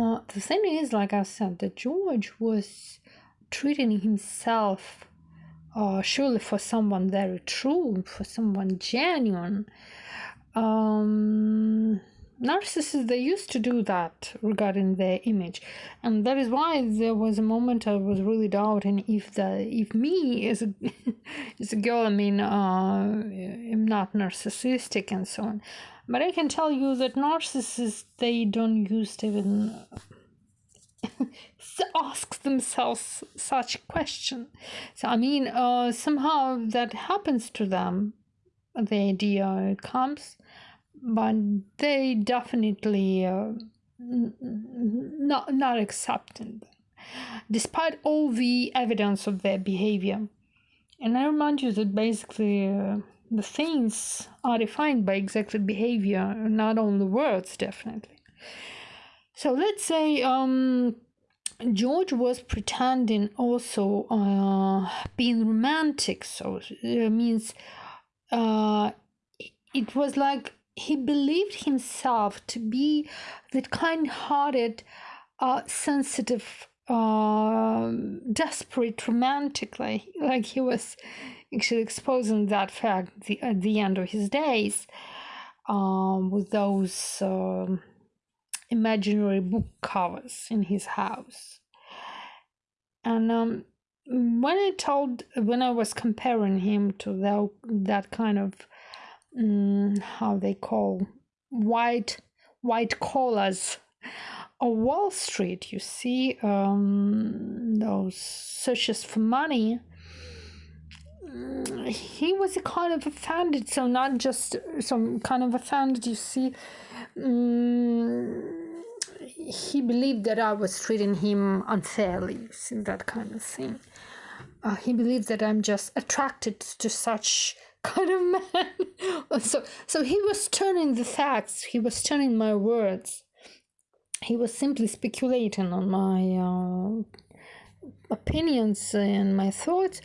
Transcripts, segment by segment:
uh, the thing is, like I said, that George was treating himself uh, surely for someone very true, for someone genuine. Um, narcissists they used to do that regarding their image and that is why there was a moment i was really doubting if the if me as a as a girl i mean uh i'm not narcissistic and so on but i can tell you that narcissists they don't use even ask themselves such question. So i mean uh somehow that happens to them the idea comes but they definitely uh, not not accepting despite all the evidence of their behavior. And i remind you that basically uh, the things are defined by exactly behavior not only words definitely. So let's say um, george was pretending also uh, being romantic so it uh, means uh, it was like he believed himself to be that kind hearted, uh, sensitive, uh, desperate, romantically, like, he was actually exposing that fact the, at the end of his days um, with those um, imaginary book covers in his house. And um, when I told, when I was comparing him to that, that kind of um, how they call white white collars on Wall Street. You see um, those searches for money. He was a kind of offended, so not just some kind of offended. You see, um, he believed that I was treating him unfairly. See that kind of thing. Uh, he believed that I'm just attracted to such kind of man. so so he was turning the facts. He was turning my words. He was simply speculating on my uh, opinions and my thoughts,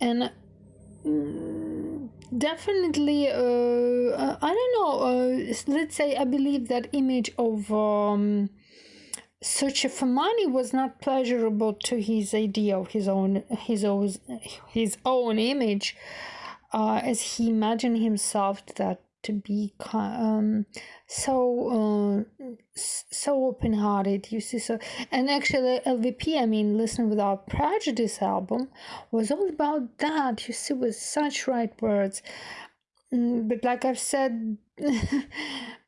and mm, definitely uh, i don't know uh, let's say i believe that image of um, search for money was not pleasurable to his idea of his own his own his own image uh, as he imagined himself that to be um, so uh, so open-hearted you see so and actually lvp i mean listen without prejudice album was all about that you see with such right words. Mm, but like i've said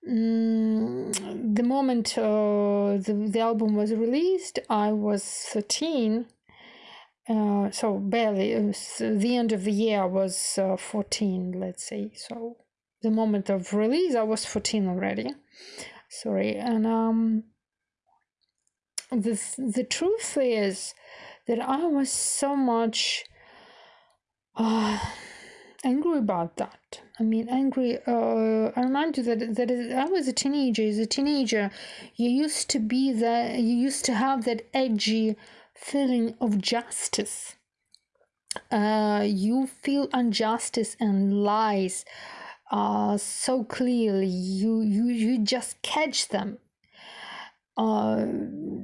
mm, the moment uh, the, the album was released i was 13 uh, so barely uh, the end of the year was uh, 14 let's say so the moment of release i was 14 already sorry and um the the truth is that i was so much uh, angry about that. I mean angry uh, i remind you that that i was a teenager. As a teenager you used to be that you used to have that edgy feeling of justice. Uh, you feel injustice and lies uh, so clearly. You you you just catch them. Uh,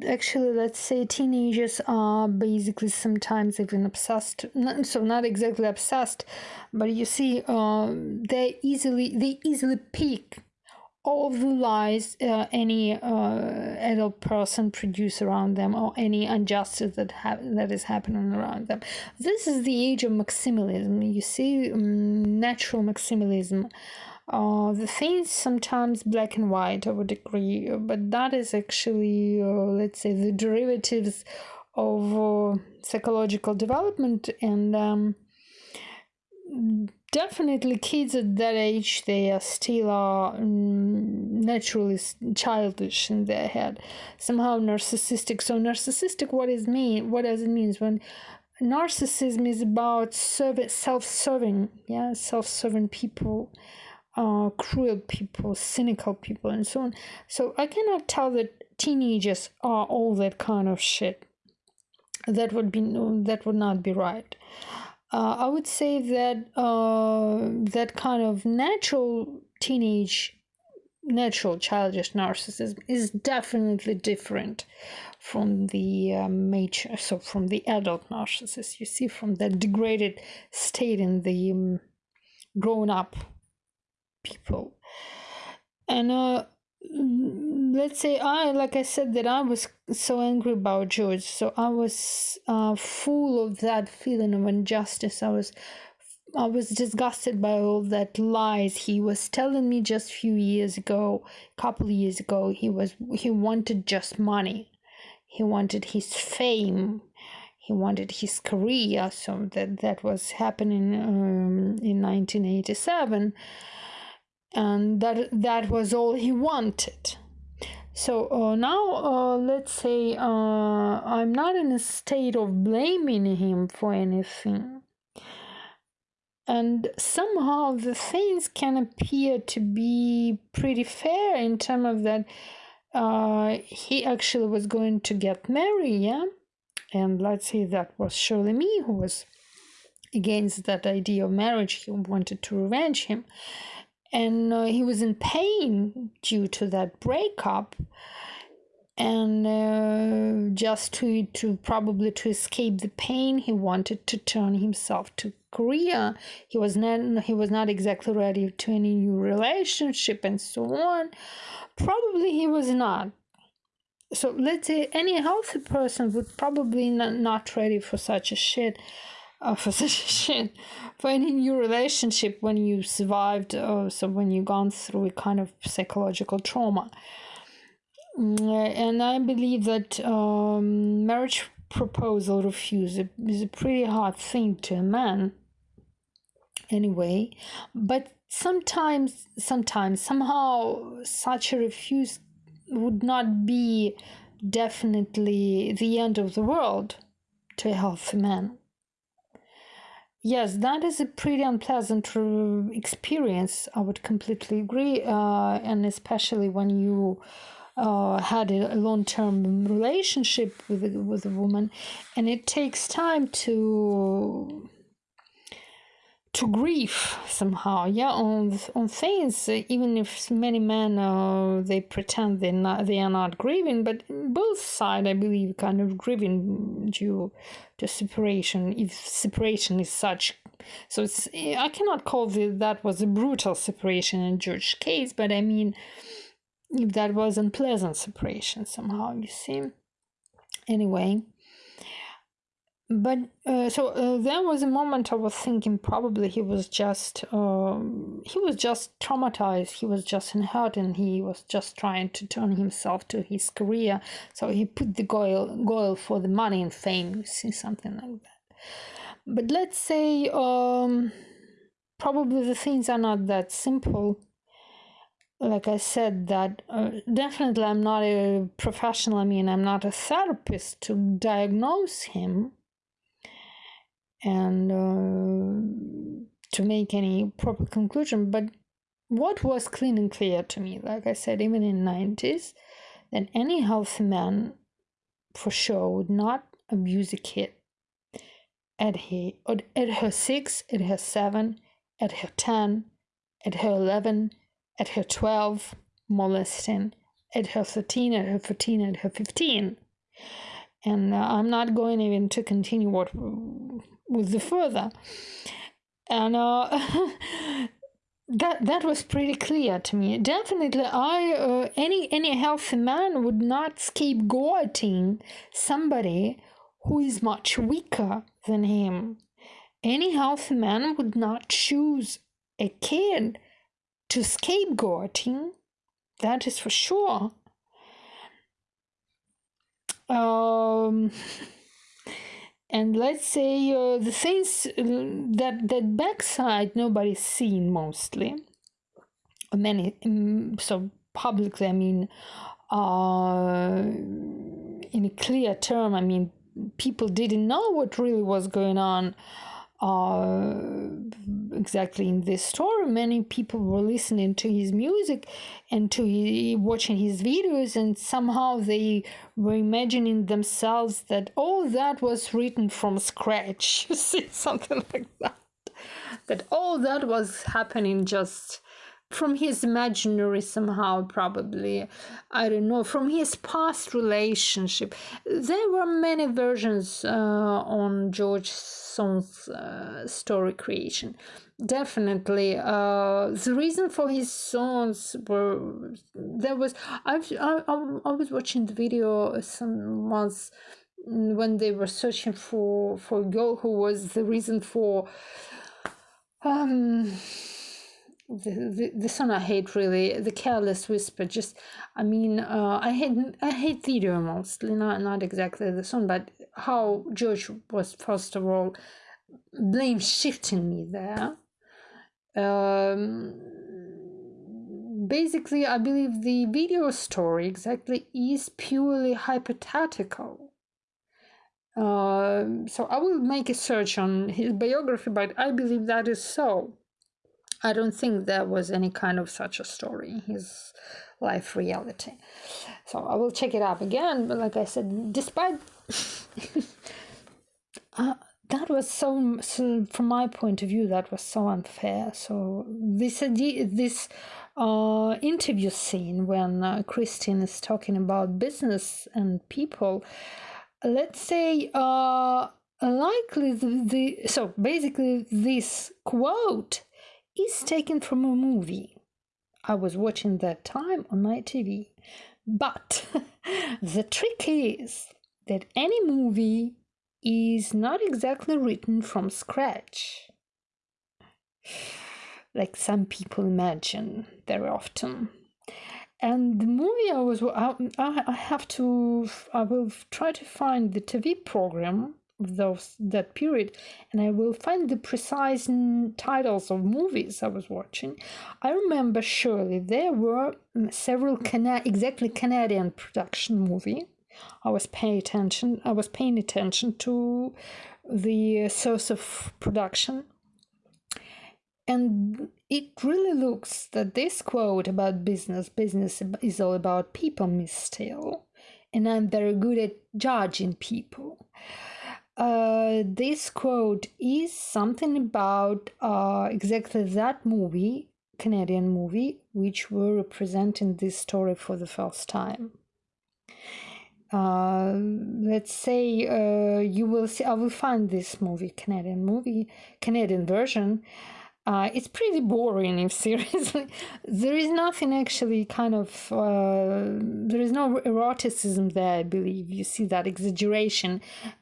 actually, let's say teenagers are basically sometimes even obsessed. So not exactly obsessed, but you see, uh, they easily they easily peak lies uh, any uh, adult person produce around them or any injustice that ha- that is happening around them. This is the age of maximalism. You see, um, natural maximalism. Uh, the things sometimes black and white, I would agree, but that is actually, uh, let's say, the derivatives of uh, psychological development and. Um, definitely kids at that age they are still are mm, naturally childish in their head. Somehow narcissistic. So narcissistic what is mean what does it mean when narcissism is about serv- self-serving yeah self-serving people uh, cruel people cynical people and so on. So i cannot tell that teenagers are all that kind of shit. That would be that would not be right uh, I would say that uh, that kind of natural teenage natural childish narcissism is definitely different from the um, mature, so from the adult narcissist. You see, from the degraded state in the um, grown up people. And uh, let's say I, like I said, that I was so angry about George, so I was uh, full of that feeling of injustice. I was I was disgusted by all that lies he was telling me just a few years ago, a couple years ago. He was he wanted just money, he wanted his fame, he wanted his career. So that that was happening um, in 1987, and that that was all he wanted. So uh, now, uh, let's say uh, I'm not in a state of blaming him for anything. And somehow the things can appear to be pretty fair in terms of that uh, he actually was going to get married yeah? And let's say that was surely me who was against that idea of marriage he wanted to revenge him and uh, he was in pain due to that breakup and uh, just to to probably to escape the pain he wanted to turn himself to career. He was not he was not exactly ready to any new relationship and so on. Probably he was not. So let's say any healthy person would probably not, not ready for such a shit. A shit for any new relationship when you survived uh, so when you've gone through a kind of psychological trauma and I believe that um, marriage proposal refuse is a pretty hard thing to a man anyway. But sometimes sometimes somehow such a refuse would not be definitely the end of the world to a healthy man yes that is a pretty unpleasant experience. I would completely agree uh, and especially when you uh, had a long-term relationship with with a woman, and it takes time to to grief somehow yeah on on things even if many men uh, they pretend they not they are not grieving but both sides i believe kind of grieving due to separation if separation is such. So it's i cannot call the, that was a brutal separation in george's case but i mean if that was unpleasant separation somehow you see. Anyway but uh, so uh, there was a moment i was thinking probably he was just um, he was just traumatized. He was just in hurt and he was just trying to turn himself to his career. So he put the goal goal for the money and fame you see something like that. But let's say um, probably the things are not that simple. Like I said, that uh, definitely I'm not a professional. I mean, I'm not a therapist to diagnose him and uh, to make any proper conclusion. But what was clean and clear to me, like I said, even in 90s, that any healthy man for sure would not abuse a kid at he at her six, at her seven, at her ten, at her eleven at her 12, molesting, at her 13, at her 14, at her 15. And uh, I'm not going even to continue what with the further. And uh, that that was pretty clear to me. Definitely, I uh, any any healthy man would not scapegoating somebody who is much weaker than him. Any healthy man would not choose a kid to scapegoating, that is for sure. Um, and let's say uh, the things uh, that that backside nobody's seen mostly. Many um, so publicly, I mean, uh, in a clear term, I mean, people didn't know what really was going on uh, exactly in this story many people were listening to his music and to his, watching his videos and somehow they were imagining themselves that all that was written from scratch. You see something like that. That all that was happening just from his imaginary somehow probably. I don't know from his past relationship. There were many versions uh, on george Sohn's uh, story creation. Definitely uh, the reason for his songs were there was I've, I, I was watching the video some months when they were searching for for a girl who was the reason for um the, the, the song I hate really the careless whisper just I mean uh, I hate I hate video mostly not not exactly the song but how George was first of all blame shifting me there. Um, basically I believe the video story exactly is purely hypothetical. Uh, so I will make a search on his biography but I believe that is so I don't think there was any kind of such a story in his life reality. So I will check it up again. But like I said, despite uh, that was so, so, from my point of view, that was so unfair. So this idea, this uh, interview scene when uh, Christian is talking about business and people, let's say uh, likely the, the so basically this quote is taken from a movie I was watching that time on my TV. But the trick is that any movie is not exactly written from scratch, like some people imagine very often. And the movie I was, I, I have to, I will try to find the TV program those that period and i will find the precise titles of movies i was watching. I remember surely there were several Cana- exactly canadian production movie. I was paying attention i was paying attention to the uh, source of production. And it really looks that this quote about business business is all about people miss Steele. And i'm very good at judging people uh, this quote is something about uh, exactly that movie, Canadian movie, which were representing this story for the first time. Uh, let's say uh, you will see, I will find this movie, Canadian movie, Canadian version, uh, it's pretty boring if seriously there is nothing actually kind of uh, there is no eroticism there i believe. You see that exaggeration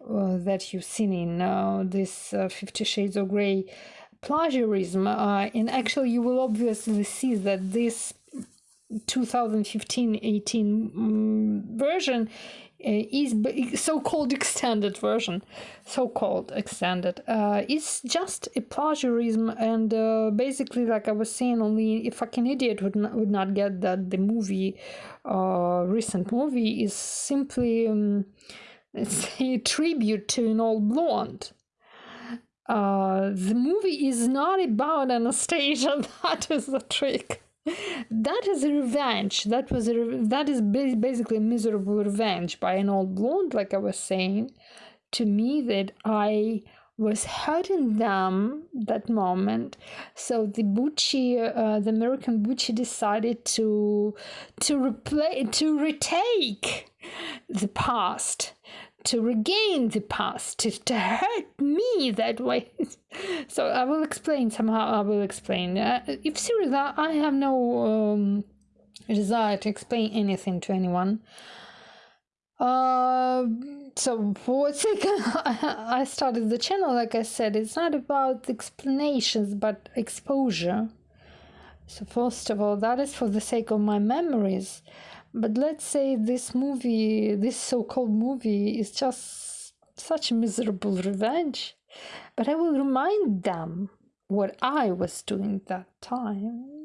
uh, that you've seen in uh, this uh, 50 shades of Grey plagiarism uh, and actually you will obviously see that this 2015-18 um, version is so-called extended version. So-called extended. Uh, it's just a plagiarism and uh, basically like i was saying only a fucking idiot would not, would not get that the movie uh, recent movie is simply um, it's a tribute to an old blonde. Uh, the movie is not about Anastasia. That is the trick that is a revenge. That was a that is basically miserable revenge by an old blonde like i was saying to me that i was hurting them that moment. So the bucci uh, the american bucci decided to to replay to retake the past to regain the past, to, to hurt me that way. so I will explain somehow. I will explain. Uh, if seriously, I have no um, desire to explain anything to anyone. Uh, so for what sake I started the channel, like I said, it's not about explanations but exposure. So first of all, that is for the sake of my memories. But let's say this movie, this so called movie, is just such a miserable revenge. But I will remind them what I was doing that time.